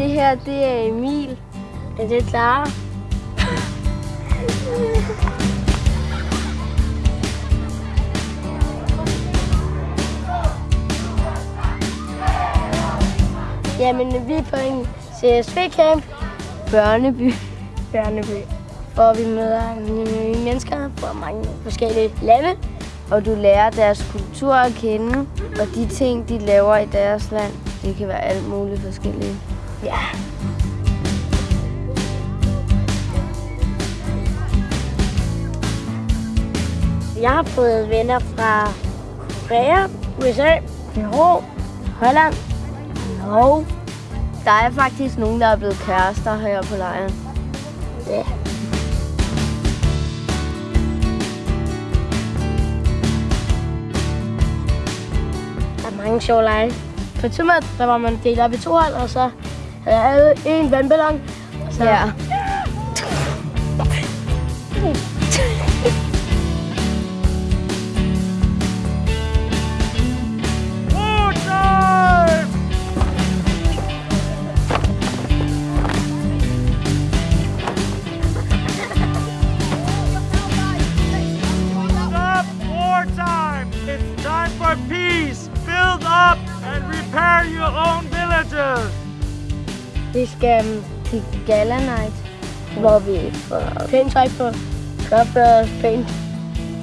det her, det er Emil. Er det Clara? Jamen, vi er på en CSV-camp. Børneby. Børneby. Hvor vi møder mennesker fra mange forskellige lande. Og du lærer deres kultur at kende, og de ting, de laver i deres land, det kan være alt muligt forskellige. Ja. Jeg har fået venner fra Korea, USA, Peru, Holland, Norge. Der er faktisk nogen, der er blevet kærester her på lejren. Ja. Der er mange sjove lege. På Tømmer, der var man delt op i to hold, og så havde alle en vandballon. Og så Ja. It's time for peace! Build up and repair your own villages! Vi skal øhm, til Gala Night, hvor vi får pænt tøj på, opfører os pænt.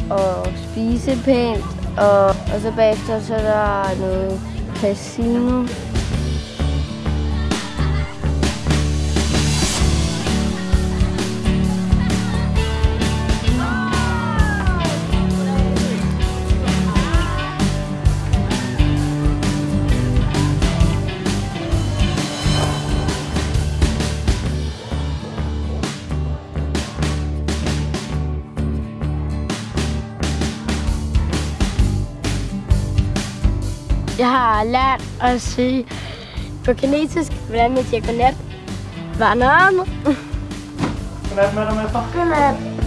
Og spise pænt, og, og så bagefter så er der noget casino. Jeg har lært at sige på kinesisk, hvordan man siger godnat. Vanam. Godnat mester. Godnat.